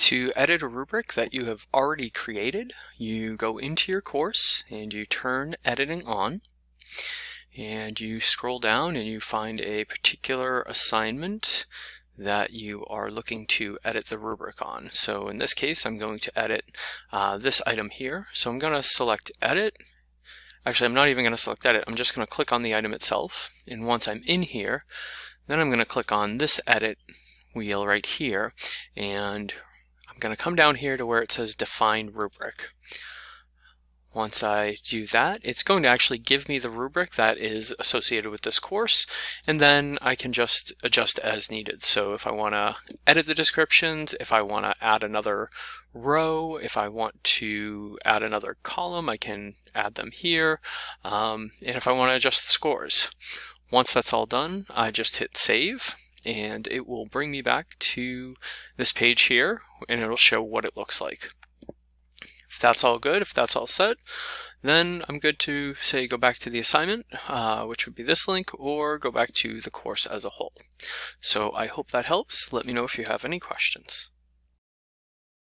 To edit a rubric that you have already created, you go into your course and you turn editing on and you scroll down and you find a particular assignment that you are looking to edit the rubric on. So in this case, I'm going to edit uh, this item here. So I'm going to select edit. Actually, I'm not even going to select edit. I'm just going to click on the item itself. And once I'm in here, then I'm going to click on this edit wheel right here. And going to come down here to where it says define rubric. Once I do that, it's going to actually give me the rubric that is associated with this course, and then I can just adjust as needed. So if I want to edit the descriptions, if I want to add another row, if I want to add another column, I can add them here, um, and if I want to adjust the scores. Once that's all done, I just hit save, and it will bring me back to this page here, and it'll show what it looks like If that's all good, if that's all set, then I'm good to say go back to the assignment, uh, which would be this link, or go back to the course as a whole. So I hope that helps. Let me know if you have any questions.